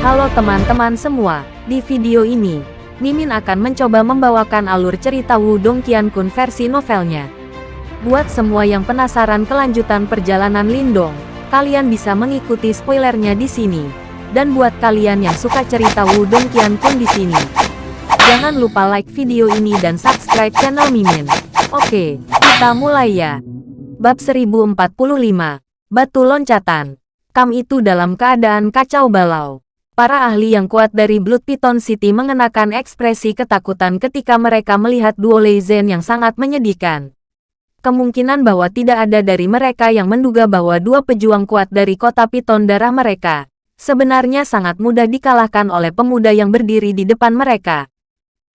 Halo teman-teman semua, di video ini, Mimin akan mencoba membawakan alur cerita Wudong Qiankun versi novelnya. Buat semua yang penasaran kelanjutan perjalanan Lindong, kalian bisa mengikuti spoilernya di sini. Dan buat kalian yang suka cerita Wudong Qiankun di sini, jangan lupa like video ini dan subscribe channel Mimin. Oke, kita mulai ya. Bab 1045, Batu Loncatan. Kam itu dalam keadaan kacau balau. Para ahli yang kuat dari Blood Python City mengenakan ekspresi ketakutan ketika mereka melihat duo Leizen yang sangat menyedihkan. Kemungkinan bahwa tidak ada dari mereka yang menduga bahwa dua pejuang kuat dari kota Piton darah mereka sebenarnya sangat mudah dikalahkan oleh pemuda yang berdiri di depan mereka.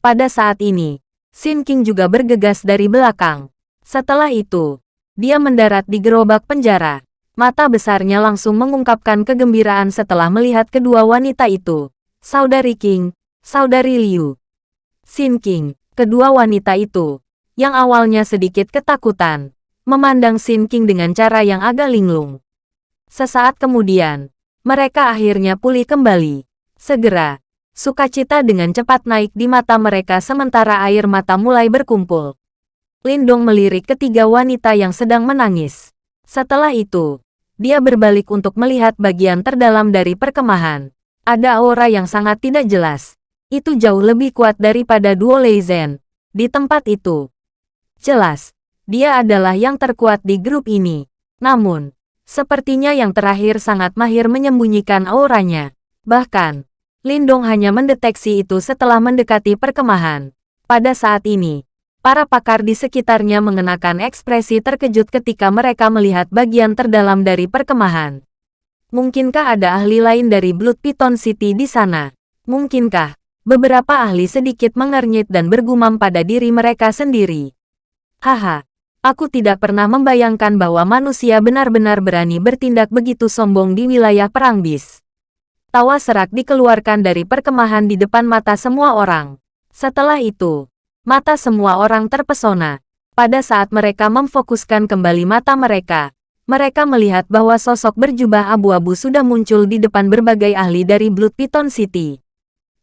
Pada saat ini, Sin King juga bergegas dari belakang. Setelah itu, dia mendarat di gerobak penjara. Mata besarnya langsung mengungkapkan kegembiraan setelah melihat kedua wanita itu. Saudari King, Saudari Liu. Xin King, kedua wanita itu, yang awalnya sedikit ketakutan, memandang Xin King dengan cara yang agak linglung. Sesaat kemudian, mereka akhirnya pulih kembali. Segera, sukacita dengan cepat naik di mata mereka sementara air mata mulai berkumpul. Lindong melirik ketiga wanita yang sedang menangis. Setelah itu, dia berbalik untuk melihat bagian terdalam dari perkemahan. Ada aura yang sangat tidak jelas. Itu jauh lebih kuat daripada Duo Leizen. Di tempat itu. Jelas, dia adalah yang terkuat di grup ini. Namun, sepertinya yang terakhir sangat mahir menyembunyikan auranya. Bahkan, Lindong hanya mendeteksi itu setelah mendekati perkemahan. Pada saat ini, Para pakar di sekitarnya mengenakan ekspresi terkejut ketika mereka melihat bagian terdalam dari perkemahan. Mungkinkah ada ahli lain dari Blood Python City di sana? Mungkinkah? Beberapa ahli sedikit mengernyit dan bergumam pada diri mereka sendiri. Haha, aku tidak pernah membayangkan bahwa manusia benar-benar berani bertindak begitu sombong di wilayah perang bis. Tawa serak dikeluarkan dari perkemahan di depan mata semua orang. Setelah itu, Mata semua orang terpesona. Pada saat mereka memfokuskan kembali mata mereka, mereka melihat bahwa sosok berjubah abu-abu sudah muncul di depan berbagai ahli dari Blood Python City.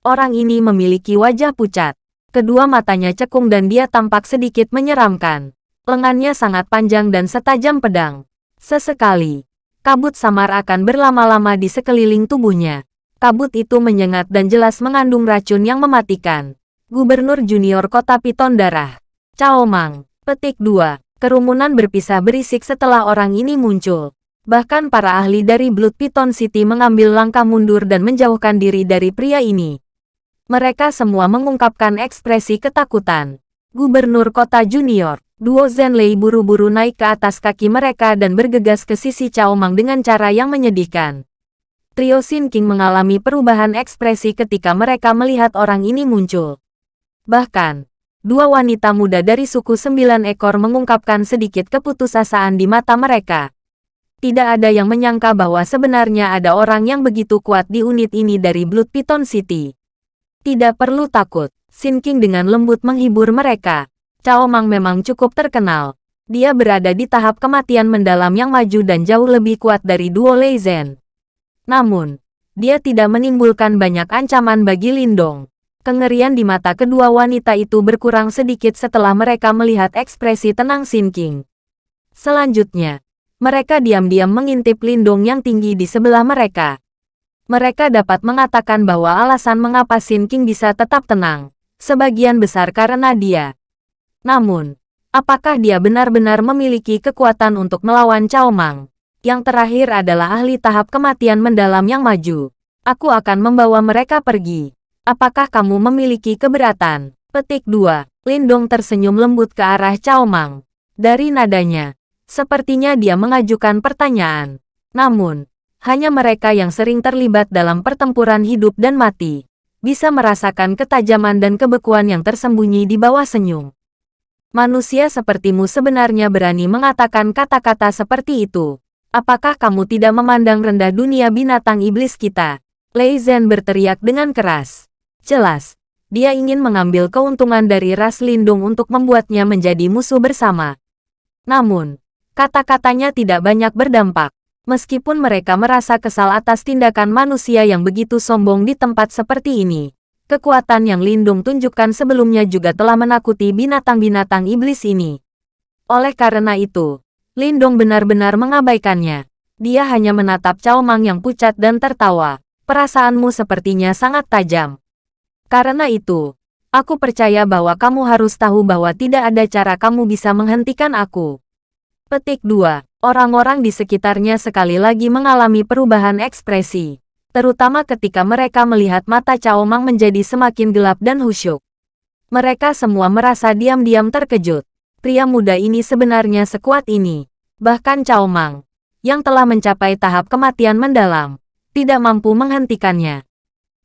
Orang ini memiliki wajah pucat. Kedua matanya cekung dan dia tampak sedikit menyeramkan. Lengannya sangat panjang dan setajam pedang. Sesekali, kabut samar akan berlama-lama di sekeliling tubuhnya. Kabut itu menyengat dan jelas mengandung racun yang mematikan. Gubernur Junior Kota Piton Darah. Cao Mang. Petik 2. Kerumunan berpisah berisik setelah orang ini muncul. Bahkan para ahli dari Blood Piton City mengambil langkah mundur dan menjauhkan diri dari pria ini. Mereka semua mengungkapkan ekspresi ketakutan. Gubernur Kota Junior, Duo Zenlei buru-buru naik ke atas kaki mereka dan bergegas ke sisi Cao Mang dengan cara yang menyedihkan. Trio Sin King mengalami perubahan ekspresi ketika mereka melihat orang ini muncul. Bahkan, dua wanita muda dari suku sembilan ekor mengungkapkan sedikit keputusasaan di mata mereka. Tidak ada yang menyangka bahwa sebenarnya ada orang yang begitu kuat di unit ini dari Blood Python City. Tidak perlu takut, Sin King dengan lembut menghibur mereka. Cao Mang memang cukup terkenal. Dia berada di tahap kematian mendalam yang maju dan jauh lebih kuat dari Duo Leizen. Namun, dia tidak menimbulkan banyak ancaman bagi Lindong. Kengerian di mata kedua wanita itu berkurang sedikit setelah mereka melihat ekspresi tenang Sin King. Selanjutnya, mereka diam-diam mengintip lindung yang tinggi di sebelah mereka. Mereka dapat mengatakan bahwa alasan mengapa Sin King bisa tetap tenang, sebagian besar karena dia. Namun, apakah dia benar-benar memiliki kekuatan untuk melawan Cao Mang? Yang terakhir adalah ahli tahap kematian mendalam yang maju. Aku akan membawa mereka pergi. Apakah kamu memiliki keberatan? Petik 2. Lindong tersenyum lembut ke arah Cao Mang. Dari nadanya, sepertinya dia mengajukan pertanyaan. Namun, hanya mereka yang sering terlibat dalam pertempuran hidup dan mati, bisa merasakan ketajaman dan kebekuan yang tersembunyi di bawah senyum. Manusia sepertimu sebenarnya berani mengatakan kata-kata seperti itu. Apakah kamu tidak memandang rendah dunia binatang iblis kita? Lei Zhen berteriak dengan keras. Jelas, dia ingin mengambil keuntungan dari ras lindung untuk membuatnya menjadi musuh bersama. Namun, kata-katanya tidak banyak berdampak. Meskipun mereka merasa kesal atas tindakan manusia yang begitu sombong di tempat seperti ini, kekuatan yang Lindung tunjukkan sebelumnya juga telah menakuti binatang-binatang iblis ini. Oleh karena itu, Lindung benar-benar mengabaikannya. Dia hanya menatap Cao Mang yang pucat dan tertawa. Perasaanmu sepertinya sangat tajam. Karena itu, aku percaya bahwa kamu harus tahu bahwa tidak ada cara kamu bisa menghentikan aku. Petik 2. Orang-orang di sekitarnya sekali lagi mengalami perubahan ekspresi, terutama ketika mereka melihat mata Cao Mang menjadi semakin gelap dan khusyuk. Mereka semua merasa diam-diam terkejut. Pria muda ini sebenarnya sekuat ini. Bahkan Cao Mang, yang telah mencapai tahap kematian mendalam, tidak mampu menghentikannya.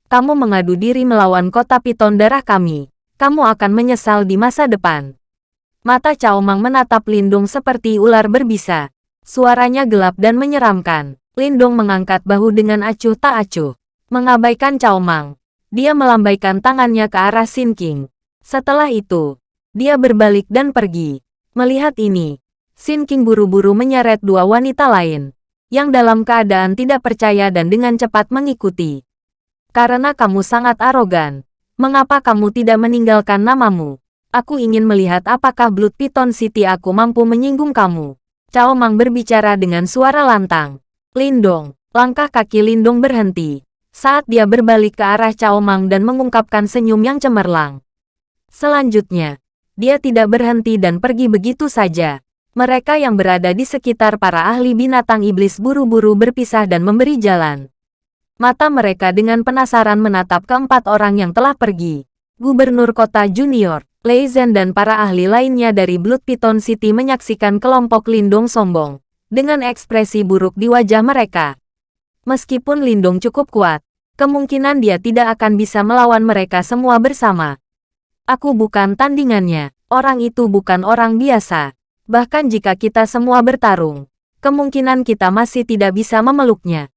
Kamu mengadu diri melawan kota piton darah kami. Kamu akan menyesal di masa depan. Mata Cao Mang menatap Lindung seperti ular berbisa. Suaranya gelap dan menyeramkan. Lindong mengangkat bahu dengan acuh tak acuh. Mengabaikan Cao Mang. Dia melambaikan tangannya ke arah Sin King. Setelah itu, dia berbalik dan pergi. Melihat ini, Sin King buru-buru menyeret dua wanita lain, yang dalam keadaan tidak percaya dan dengan cepat mengikuti. Karena kamu sangat arogan, mengapa kamu tidak meninggalkan namamu? Aku ingin melihat apakah Blood Python City aku mampu menyinggung kamu. Cao Mang berbicara dengan suara lantang. Lindong, langkah kaki Lindong berhenti. Saat dia berbalik ke arah Cao Mang dan mengungkapkan senyum yang cemerlang. Selanjutnya, dia tidak berhenti dan pergi begitu saja. Mereka yang berada di sekitar para ahli binatang iblis buru-buru berpisah dan memberi jalan. Mata mereka dengan penasaran menatap keempat orang yang telah pergi. Gubernur kota junior, Lei Zhen dan para ahli lainnya dari Blood Python City menyaksikan kelompok Lindung sombong, dengan ekspresi buruk di wajah mereka. Meskipun Lindung cukup kuat, kemungkinan dia tidak akan bisa melawan mereka semua bersama. Aku bukan tandingannya, orang itu bukan orang biasa. Bahkan jika kita semua bertarung, kemungkinan kita masih tidak bisa memeluknya.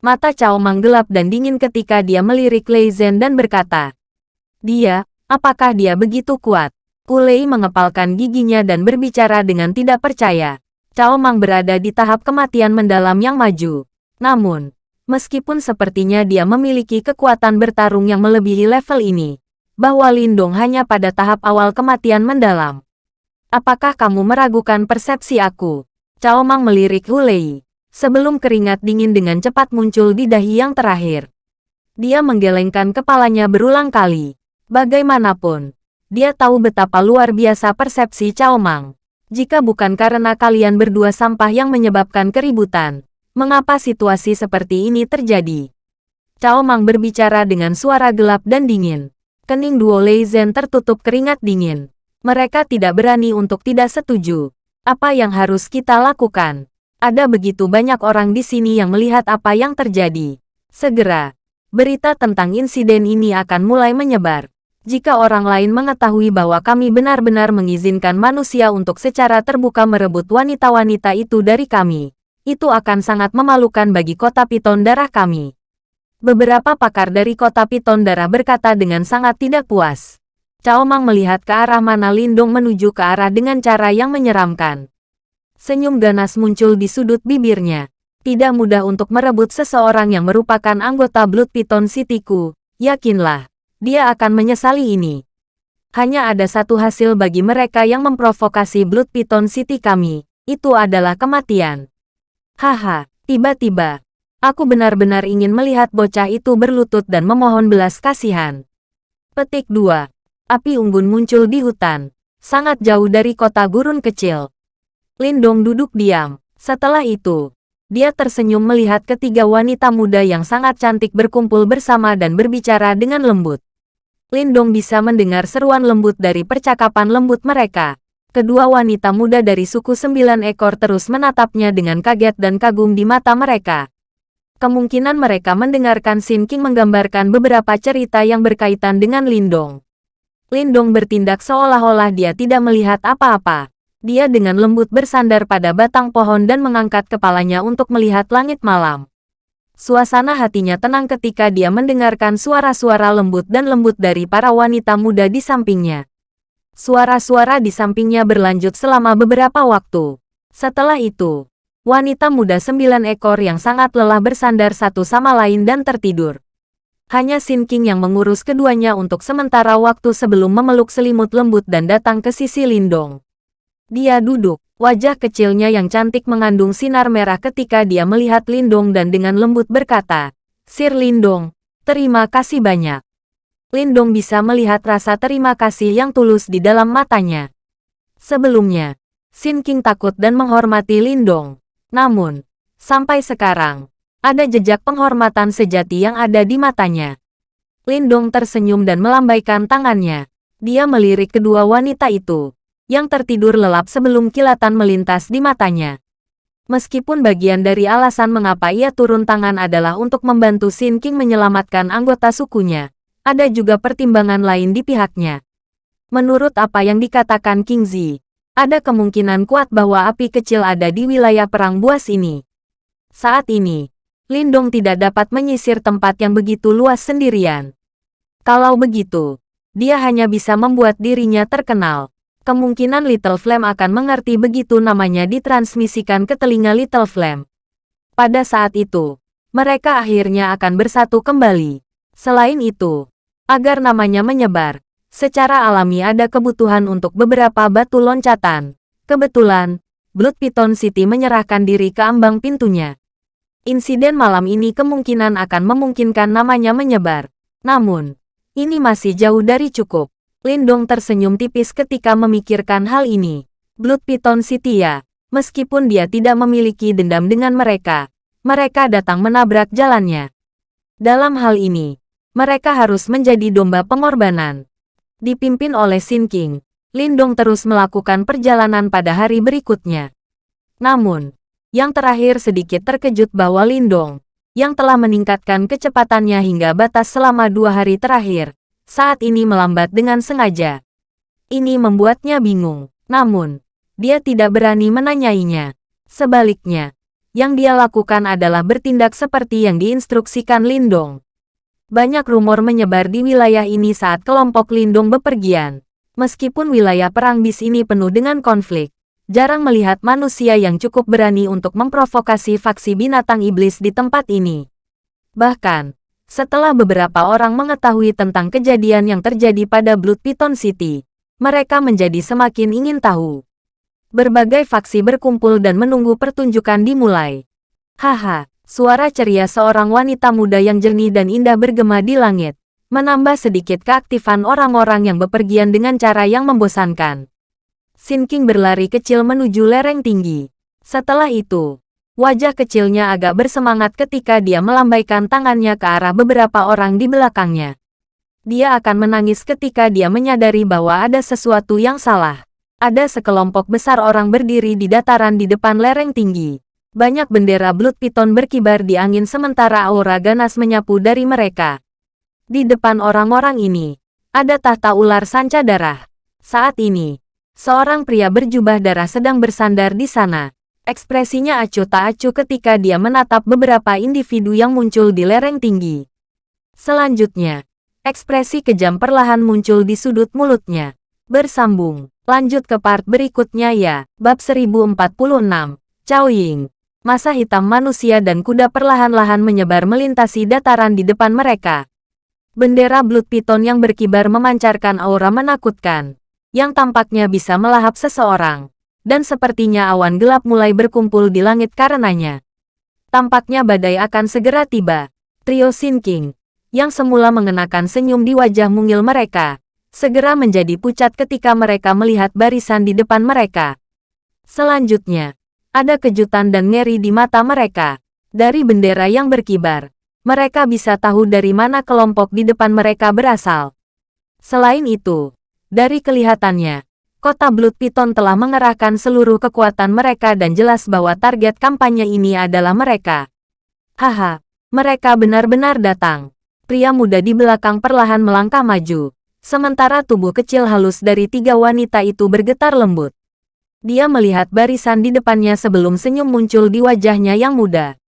Mata Cao menggelap dan dingin ketika dia melirik Lei Zhen dan berkata, Dia, Apakah dia begitu kuat? Kulei mengepalkan giginya dan berbicara dengan tidak percaya. Cao Mang berada di tahap kematian mendalam yang maju. Namun, meskipun sepertinya dia memiliki kekuatan bertarung yang melebihi level ini, bahwa Lindong hanya pada tahap awal kematian mendalam. Apakah kamu meragukan persepsi aku? Cao Mang melirik Hulei. Sebelum keringat dingin dengan cepat muncul di dahi yang terakhir. Dia menggelengkan kepalanya berulang kali. Bagaimanapun, dia tahu betapa luar biasa persepsi Cao Mang. Jika bukan karena kalian berdua sampah yang menyebabkan keributan, mengapa situasi seperti ini terjadi? Cao Mang berbicara dengan suara gelap dan dingin. Kening duo Lei Zhen tertutup keringat dingin. Mereka tidak berani untuk tidak setuju. Apa yang harus kita lakukan? Ada begitu banyak orang di sini yang melihat apa yang terjadi. Segera, berita tentang insiden ini akan mulai menyebar. Jika orang lain mengetahui bahwa kami benar-benar mengizinkan manusia untuk secara terbuka merebut wanita-wanita itu dari kami, itu akan sangat memalukan bagi kota Piton Darah kami. Beberapa pakar dari kota Piton Darah berkata dengan sangat tidak puas. Cao Mang melihat ke arah mana Lindung menuju ke arah dengan cara yang menyeramkan. Senyum ganas muncul di sudut bibirnya. Tidak mudah untuk merebut seseorang yang merupakan anggota Blood Piton Cityku, yakinlah dia akan menyesali ini. Hanya ada satu hasil bagi mereka yang memprovokasi Blood Python City kami, itu adalah kematian. Haha, tiba-tiba, aku benar-benar ingin melihat bocah itu berlutut dan memohon belas kasihan. Petik 2. Api unggun muncul di hutan, sangat jauh dari kota gurun kecil. Lindong duduk diam. Setelah itu, dia tersenyum melihat ketiga wanita muda yang sangat cantik berkumpul bersama dan berbicara dengan lembut. Lindong bisa mendengar seruan lembut dari percakapan lembut mereka. Kedua wanita muda dari suku sembilan ekor terus menatapnya dengan kaget dan kagum di mata mereka. Kemungkinan mereka mendengarkan Sin King menggambarkan beberapa cerita yang berkaitan dengan Lindong. Lindong bertindak seolah-olah dia tidak melihat apa-apa. Dia dengan lembut bersandar pada batang pohon dan mengangkat kepalanya untuk melihat langit malam. Suasana hatinya tenang ketika dia mendengarkan suara-suara lembut dan lembut dari para wanita muda di sampingnya. Suara-suara di sampingnya berlanjut selama beberapa waktu. Setelah itu, wanita muda sembilan ekor yang sangat lelah bersandar satu sama lain dan tertidur. Hanya Sin King yang mengurus keduanya untuk sementara waktu sebelum memeluk selimut lembut dan datang ke sisi Lindong. Dia duduk, wajah kecilnya yang cantik mengandung sinar merah ketika dia melihat Lindong dan dengan lembut berkata, Sir Lindong, terima kasih banyak. Lindong bisa melihat rasa terima kasih yang tulus di dalam matanya. Sebelumnya, Sin King takut dan menghormati Lindong. Namun, sampai sekarang, ada jejak penghormatan sejati yang ada di matanya. Lindong tersenyum dan melambaikan tangannya. Dia melirik kedua wanita itu, yang tertidur lelap sebelum kilatan melintas di matanya. Meskipun bagian dari alasan mengapa ia turun tangan adalah untuk membantu Sin King menyelamatkan anggota sukunya, ada juga pertimbangan lain di pihaknya. Menurut apa yang dikatakan King Zi, ada kemungkinan kuat bahwa api kecil ada di wilayah perang buas ini. Saat ini, Lindong tidak dapat menyisir tempat yang begitu luas sendirian. Kalau begitu, dia hanya bisa membuat dirinya terkenal. Kemungkinan Little Flame akan mengerti begitu namanya ditransmisikan ke telinga Little Flame. Pada saat itu, mereka akhirnya akan bersatu kembali. Selain itu, Agar namanya menyebar, secara alami ada kebutuhan untuk beberapa batu loncatan. Kebetulan, Blood Python City menyerahkan diri ke ambang pintunya. Insiden malam ini kemungkinan akan memungkinkan namanya menyebar. Namun, ini masih jauh dari cukup. Lindong tersenyum tipis ketika memikirkan hal ini. Blood Python ya, meskipun dia tidak memiliki dendam dengan mereka, mereka datang menabrak jalannya. Dalam hal ini, mereka harus menjadi domba pengorbanan. Dipimpin oleh Sin King, Lindong terus melakukan perjalanan pada hari berikutnya. Namun, yang terakhir sedikit terkejut bahwa Lindong, yang telah meningkatkan kecepatannya hingga batas selama dua hari terakhir, saat ini melambat dengan sengaja. Ini membuatnya bingung, namun, dia tidak berani menanyainya. Sebaliknya, yang dia lakukan adalah bertindak seperti yang diinstruksikan Lindong. Banyak rumor menyebar di wilayah ini saat kelompok lindung bepergian. Meskipun wilayah perang bis ini penuh dengan konflik, jarang melihat manusia yang cukup berani untuk memprovokasi faksi binatang iblis di tempat ini. Bahkan, setelah beberapa orang mengetahui tentang kejadian yang terjadi pada Blood Python City, mereka menjadi semakin ingin tahu. Berbagai faksi berkumpul dan menunggu pertunjukan dimulai. Haha, Suara ceria seorang wanita muda yang jernih dan indah bergema di langit, menambah sedikit keaktifan orang-orang yang bepergian dengan cara yang membosankan. Sin King berlari kecil menuju lereng tinggi. Setelah itu, wajah kecilnya agak bersemangat ketika dia melambaikan tangannya ke arah beberapa orang di belakangnya. Dia akan menangis ketika dia menyadari bahwa ada sesuatu yang salah. Ada sekelompok besar orang berdiri di dataran di depan lereng tinggi. Banyak bendera Blood Python berkibar di angin sementara aura ganas menyapu dari mereka. Di depan orang-orang ini, ada tahta ular sanca darah. Saat ini, seorang pria berjubah darah sedang bersandar di sana. Ekspresinya acuh tak acuh ketika dia menatap beberapa individu yang muncul di lereng tinggi. Selanjutnya, ekspresi kejam perlahan muncul di sudut mulutnya. Bersambung, lanjut ke part berikutnya ya, bab 1046, Cao Ying. Masa hitam manusia dan kuda perlahan-lahan menyebar melintasi dataran di depan mereka. Bendera Blood Python yang berkibar memancarkan aura menakutkan, yang tampaknya bisa melahap seseorang. Dan sepertinya awan gelap mulai berkumpul di langit karenanya. Tampaknya badai akan segera tiba. Trio Sin King, yang semula mengenakan senyum di wajah mungil mereka, segera menjadi pucat ketika mereka melihat barisan di depan mereka. Selanjutnya, ada kejutan dan ngeri di mata mereka. Dari bendera yang berkibar, mereka bisa tahu dari mana kelompok di depan mereka berasal. Selain itu, dari kelihatannya, kota Blood Python telah mengerahkan seluruh kekuatan mereka dan jelas bahwa target kampanye ini adalah mereka. Haha, mereka benar-benar datang. Pria muda di belakang perlahan melangkah maju, sementara tubuh kecil halus dari tiga wanita itu bergetar lembut. Dia melihat barisan di depannya sebelum senyum muncul di wajahnya yang muda.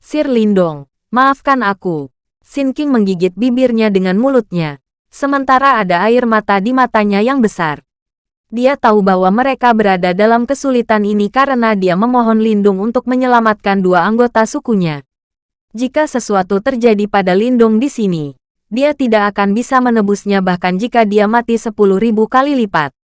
Sir Lindong, maafkan aku. Sin King menggigit bibirnya dengan mulutnya, sementara ada air mata di matanya yang besar. Dia tahu bahwa mereka berada dalam kesulitan ini karena dia memohon lindung untuk menyelamatkan dua anggota sukunya. Jika sesuatu terjadi pada lindung di sini, dia tidak akan bisa menebusnya bahkan jika dia mati sepuluh ribu kali lipat.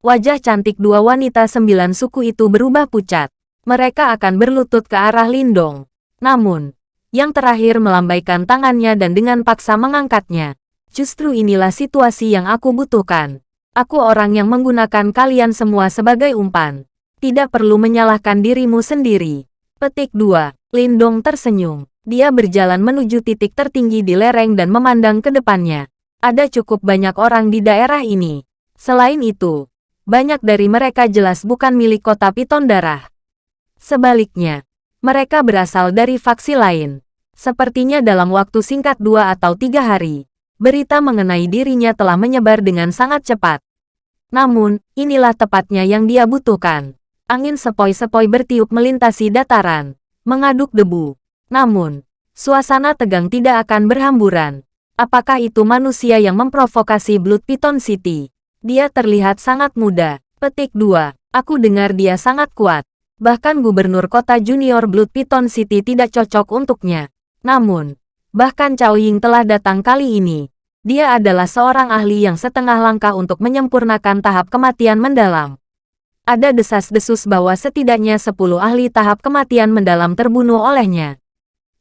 Wajah cantik dua wanita sembilan suku itu berubah pucat. Mereka akan berlutut ke arah Lindong. Namun, yang terakhir melambaikan tangannya dan dengan paksa mengangkatnya. Justru inilah situasi yang aku butuhkan. Aku orang yang menggunakan kalian semua sebagai umpan. Tidak perlu menyalahkan dirimu sendiri. Petik 2. Lindong tersenyum. Dia berjalan menuju titik tertinggi di lereng dan memandang ke depannya. Ada cukup banyak orang di daerah ini. Selain itu, banyak dari mereka jelas bukan milik kota Piton Darah. Sebaliknya, mereka berasal dari faksi lain. Sepertinya dalam waktu singkat dua atau tiga hari, berita mengenai dirinya telah menyebar dengan sangat cepat. Namun, inilah tepatnya yang dia butuhkan. Angin sepoi-sepoi bertiup melintasi dataran, mengaduk debu. Namun, suasana tegang tidak akan berhamburan. Apakah itu manusia yang memprovokasi Blood Python City? Dia terlihat sangat muda. Petik 2. Aku dengar dia sangat kuat. Bahkan gubernur kota junior Blood Python City tidak cocok untuknya. Namun, bahkan Cao Ying telah datang kali ini. Dia adalah seorang ahli yang setengah langkah untuk menyempurnakan tahap kematian mendalam. Ada desas-desus bahwa setidaknya 10 ahli tahap kematian mendalam terbunuh olehnya.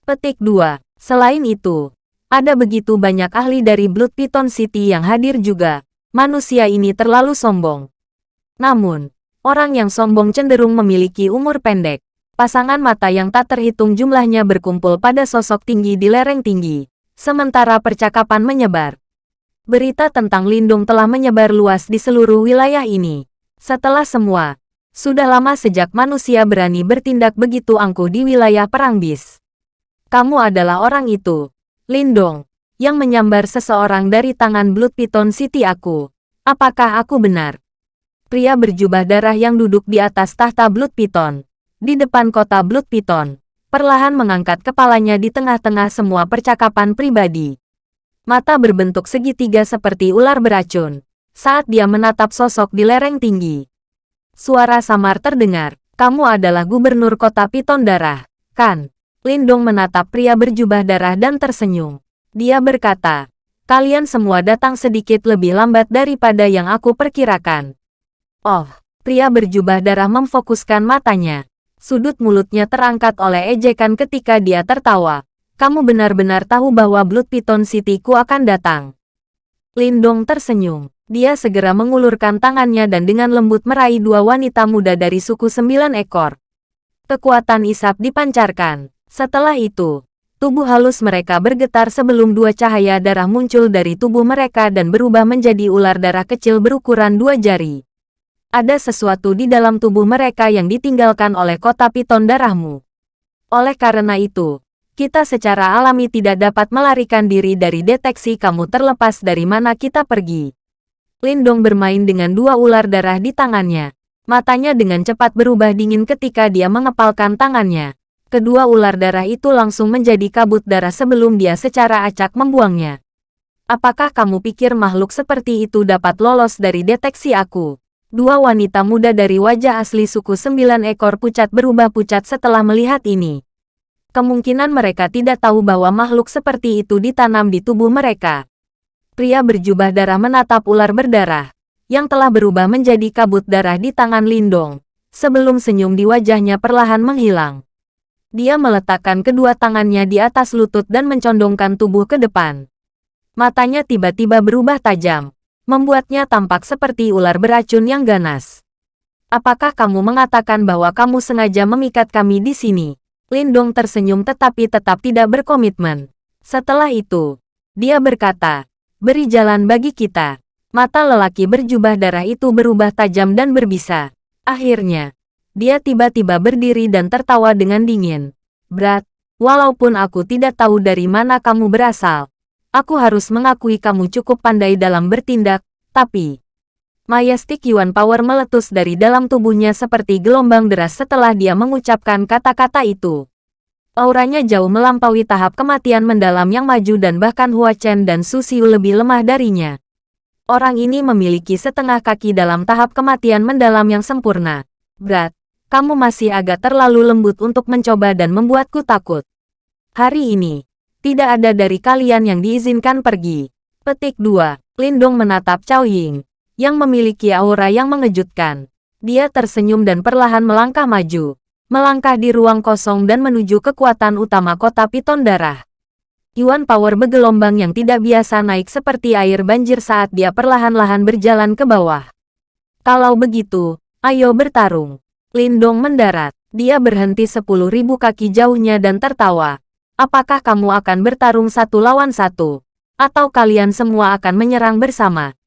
Petik 2. Selain itu, ada begitu banyak ahli dari Blood Python City yang hadir juga. Manusia ini terlalu sombong. Namun, orang yang sombong cenderung memiliki umur pendek. Pasangan mata yang tak terhitung jumlahnya berkumpul pada sosok tinggi di lereng tinggi. Sementara percakapan menyebar. Berita tentang Lindung telah menyebar luas di seluruh wilayah ini. Setelah semua, sudah lama sejak manusia berani bertindak begitu angkuh di wilayah Perang Bis. Kamu adalah orang itu, Lindong, yang menyambar seseorang dari tangan Blood Python City aku. Apakah aku benar? Pria berjubah darah yang duduk di atas tahta Blood Python, di depan kota Blood Python, perlahan mengangkat kepalanya di tengah-tengah semua percakapan pribadi. Mata berbentuk segitiga seperti ular beracun, saat dia menatap sosok di lereng tinggi. Suara samar terdengar, kamu adalah gubernur kota Piton Darah, kan? Lindong menatap pria berjubah darah dan tersenyum. Dia berkata, kalian semua datang sedikit lebih lambat daripada yang aku perkirakan. Oh, pria berjubah darah memfokuskan matanya. Sudut mulutnya terangkat oleh ejekan ketika dia tertawa. Kamu benar-benar tahu bahwa Blood Python City-ku akan datang. Lindong tersenyum. Dia segera mengulurkan tangannya dan dengan lembut meraih dua wanita muda dari suku sembilan ekor. Kekuatan isap dipancarkan. Setelah itu, tubuh halus mereka bergetar sebelum dua cahaya darah muncul dari tubuh mereka dan berubah menjadi ular darah kecil berukuran dua jari ada sesuatu di dalam tubuh mereka yang ditinggalkan oleh kota piton darahmu. Oleh karena itu, kita secara alami tidak dapat melarikan diri dari deteksi kamu terlepas dari mana kita pergi. Lindong bermain dengan dua ular darah di tangannya. Matanya dengan cepat berubah dingin ketika dia mengepalkan tangannya. Kedua ular darah itu langsung menjadi kabut darah sebelum dia secara acak membuangnya. Apakah kamu pikir makhluk seperti itu dapat lolos dari deteksi aku? Dua wanita muda dari wajah asli suku sembilan ekor pucat berubah pucat setelah melihat ini. Kemungkinan mereka tidak tahu bahwa makhluk seperti itu ditanam di tubuh mereka. Pria berjubah darah menatap ular berdarah, yang telah berubah menjadi kabut darah di tangan Lindong, sebelum senyum di wajahnya perlahan menghilang. Dia meletakkan kedua tangannya di atas lutut dan mencondongkan tubuh ke depan. Matanya tiba-tiba berubah tajam, membuatnya tampak seperti ular beracun yang ganas. Apakah kamu mengatakan bahwa kamu sengaja memikat kami di sini? Lindong tersenyum tetapi tetap tidak berkomitmen. Setelah itu, dia berkata, beri jalan bagi kita. Mata lelaki berjubah darah itu berubah tajam dan berbisa. Akhirnya, dia tiba-tiba berdiri dan tertawa dengan dingin. Berat, walaupun aku tidak tahu dari mana kamu berasal, Aku harus mengakui kamu cukup pandai dalam bertindak, tapi... Majestic Yuan Power meletus dari dalam tubuhnya seperti gelombang deras setelah dia mengucapkan kata-kata itu. Auranya jauh melampaui tahap kematian mendalam yang maju dan bahkan Hua Chen dan Su Xiu lebih lemah darinya. Orang ini memiliki setengah kaki dalam tahap kematian mendalam yang sempurna. Berat, kamu masih agak terlalu lembut untuk mencoba dan membuatku takut. Hari ini, tidak ada dari kalian yang diizinkan pergi. Petik 2. Lindong menatap Cao Ying, yang memiliki aura yang mengejutkan. Dia tersenyum dan perlahan melangkah maju. Melangkah di ruang kosong dan menuju kekuatan utama kota Piton Darah. Yuan Power bergelombang yang tidak biasa naik seperti air banjir saat dia perlahan-lahan berjalan ke bawah. Kalau begitu, ayo bertarung. Lindong mendarat. Dia berhenti sepuluh ribu kaki jauhnya dan tertawa. Apakah kamu akan bertarung satu lawan satu? Atau kalian semua akan menyerang bersama?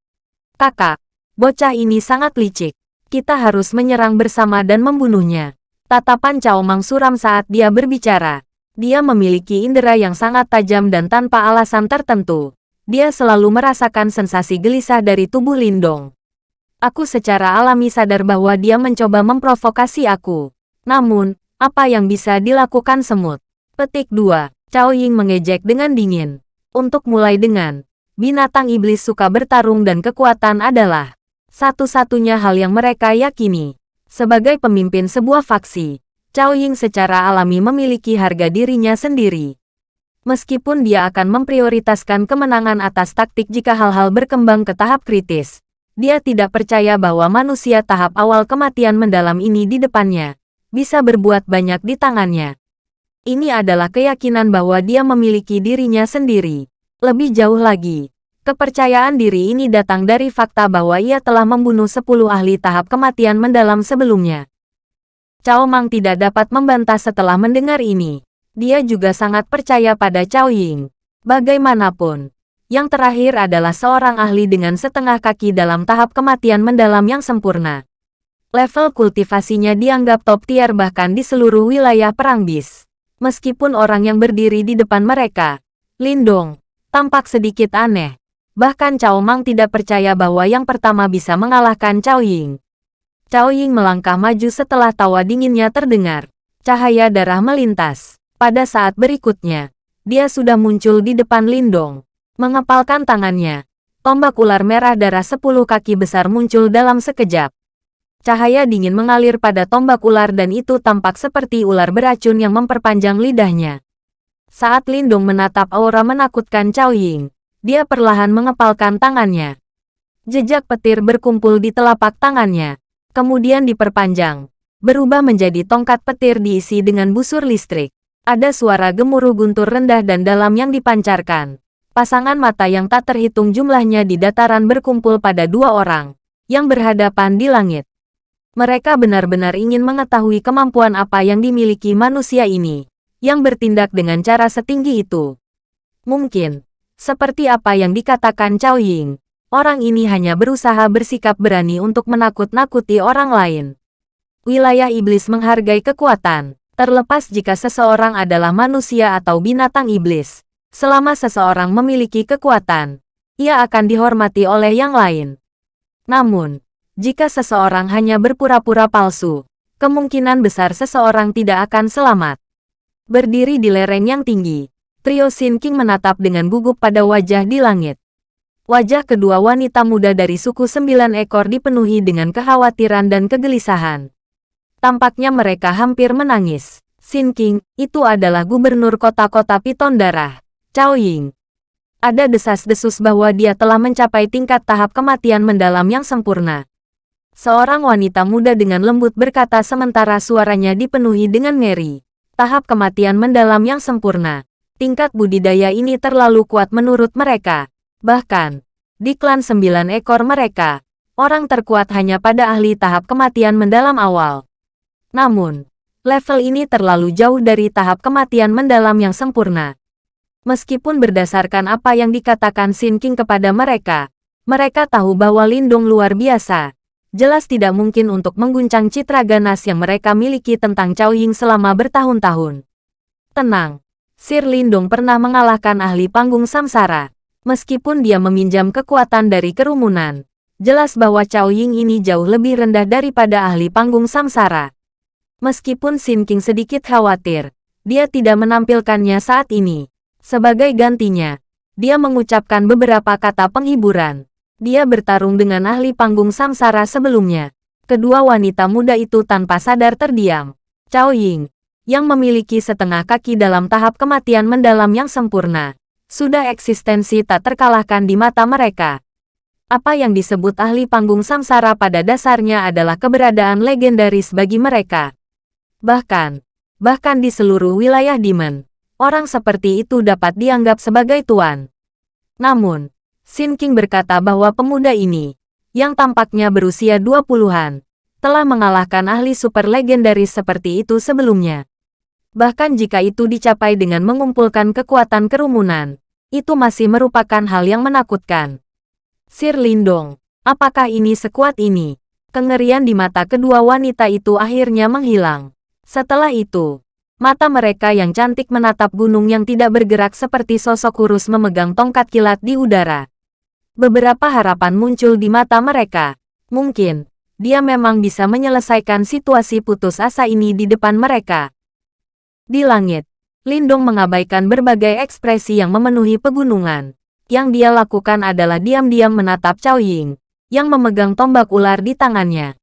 Kakak, bocah ini sangat licik. Kita harus menyerang bersama dan membunuhnya. Tatapan Cao Mang suram saat dia berbicara. Dia memiliki indera yang sangat tajam dan tanpa alasan tertentu. Dia selalu merasakan sensasi gelisah dari tubuh Lindong. Aku secara alami sadar bahwa dia mencoba memprovokasi aku. Namun, apa yang bisa dilakukan semut? Petik 2. Cao Ying mengejek dengan dingin. Untuk mulai dengan, binatang iblis suka bertarung dan kekuatan adalah satu-satunya hal yang mereka yakini. Sebagai pemimpin sebuah faksi, Cao Ying secara alami memiliki harga dirinya sendiri. Meskipun dia akan memprioritaskan kemenangan atas taktik jika hal-hal berkembang ke tahap kritis, dia tidak percaya bahwa manusia tahap awal kematian mendalam ini di depannya bisa berbuat banyak di tangannya. Ini adalah keyakinan bahwa dia memiliki dirinya sendiri. Lebih jauh lagi, kepercayaan diri ini datang dari fakta bahwa ia telah membunuh 10 ahli tahap kematian mendalam sebelumnya. Cao Mang tidak dapat membantah setelah mendengar ini. Dia juga sangat percaya pada Cao Ying. Bagaimanapun, yang terakhir adalah seorang ahli dengan setengah kaki dalam tahap kematian mendalam yang sempurna. Level kultivasinya dianggap top tier bahkan di seluruh wilayah perang bis. Meskipun orang yang berdiri di depan mereka, Lindong, tampak sedikit aneh. Bahkan Cao Mang tidak percaya bahwa yang pertama bisa mengalahkan Cao Ying. Cao Ying melangkah maju setelah tawa dinginnya terdengar. Cahaya darah melintas. Pada saat berikutnya, dia sudah muncul di depan Lindong. Mengepalkan tangannya, tombak ular merah darah sepuluh kaki besar muncul dalam sekejap. Cahaya dingin mengalir pada tombak ular dan itu tampak seperti ular beracun yang memperpanjang lidahnya. Saat Lindong menatap aura menakutkan Cao Ying, dia perlahan mengepalkan tangannya. Jejak petir berkumpul di telapak tangannya kemudian diperpanjang, berubah menjadi tongkat petir diisi dengan busur listrik. Ada suara gemuruh guntur rendah dan dalam yang dipancarkan. Pasangan mata yang tak terhitung jumlahnya di dataran berkumpul pada dua orang, yang berhadapan di langit. Mereka benar-benar ingin mengetahui kemampuan apa yang dimiliki manusia ini, yang bertindak dengan cara setinggi itu. Mungkin, seperti apa yang dikatakan Cao Ying, Orang ini hanya berusaha bersikap berani untuk menakut-nakuti orang lain. Wilayah iblis menghargai kekuatan, terlepas jika seseorang adalah manusia atau binatang iblis. Selama seseorang memiliki kekuatan, ia akan dihormati oleh yang lain. Namun, jika seseorang hanya berpura-pura palsu, kemungkinan besar seseorang tidak akan selamat. Berdiri di lereng yang tinggi, Trio Sin King menatap dengan gugup pada wajah di langit. Wajah kedua wanita muda dari suku sembilan ekor dipenuhi dengan kekhawatiran dan kegelisahan. Tampaknya mereka hampir menangis. Sin King, itu adalah gubernur kota-kota Piton Darah, Cao Ying. Ada desas-desus bahwa dia telah mencapai tingkat tahap kematian mendalam yang sempurna. Seorang wanita muda dengan lembut berkata sementara suaranya dipenuhi dengan ngeri. Tahap kematian mendalam yang sempurna. Tingkat budidaya ini terlalu kuat menurut mereka. Bahkan, di klan sembilan ekor mereka, orang terkuat hanya pada ahli tahap kematian mendalam awal. Namun, level ini terlalu jauh dari tahap kematian mendalam yang sempurna. Meskipun berdasarkan apa yang dikatakan Sin King kepada mereka, mereka tahu bahwa Lindung luar biasa. Jelas tidak mungkin untuk mengguncang citra ganas yang mereka miliki tentang Cao Ying selama bertahun-tahun. Tenang, Sir Lindung pernah mengalahkan ahli panggung Samsara. Meskipun dia meminjam kekuatan dari kerumunan, jelas bahwa Cao Ying ini jauh lebih rendah daripada ahli panggung samsara. Meskipun Xin King sedikit khawatir, dia tidak menampilkannya saat ini. Sebagai gantinya, dia mengucapkan beberapa kata penghiburan. Dia bertarung dengan ahli panggung samsara sebelumnya. Kedua wanita muda itu tanpa sadar terdiam. Cao Ying, yang memiliki setengah kaki dalam tahap kematian mendalam yang sempurna, sudah eksistensi tak terkalahkan di mata mereka. Apa yang disebut ahli panggung samsara pada dasarnya adalah keberadaan legendaris bagi mereka. Bahkan, bahkan di seluruh wilayah Demon, orang seperti itu dapat dianggap sebagai tuan. Namun, Sin King berkata bahwa pemuda ini, yang tampaknya berusia 20-an, telah mengalahkan ahli super legendaris seperti itu sebelumnya. Bahkan jika itu dicapai dengan mengumpulkan kekuatan kerumunan, itu masih merupakan hal yang menakutkan. Sir Lindong, apakah ini sekuat ini? Kengerian di mata kedua wanita itu akhirnya menghilang. Setelah itu, mata mereka yang cantik menatap gunung yang tidak bergerak seperti sosok kurus memegang tongkat kilat di udara. Beberapa harapan muncul di mata mereka. Mungkin, dia memang bisa menyelesaikan situasi putus asa ini di depan mereka. Di langit, Lindong mengabaikan berbagai ekspresi yang memenuhi pegunungan. Yang dia lakukan adalah diam-diam menatap Cao Ying, yang memegang tombak ular di tangannya.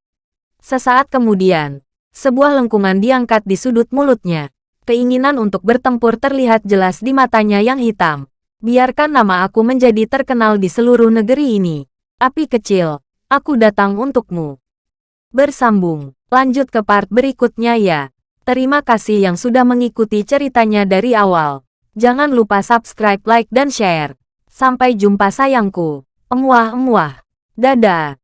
Sesaat kemudian, sebuah lengkungan diangkat di sudut mulutnya. Keinginan untuk bertempur terlihat jelas di matanya yang hitam. Biarkan nama aku menjadi terkenal di seluruh negeri ini. Api kecil, aku datang untukmu. Bersambung, lanjut ke part berikutnya ya. Terima kasih yang sudah mengikuti ceritanya dari awal. Jangan lupa subscribe, like, dan share. Sampai jumpa sayangku. Emuah-emuah. Dadah.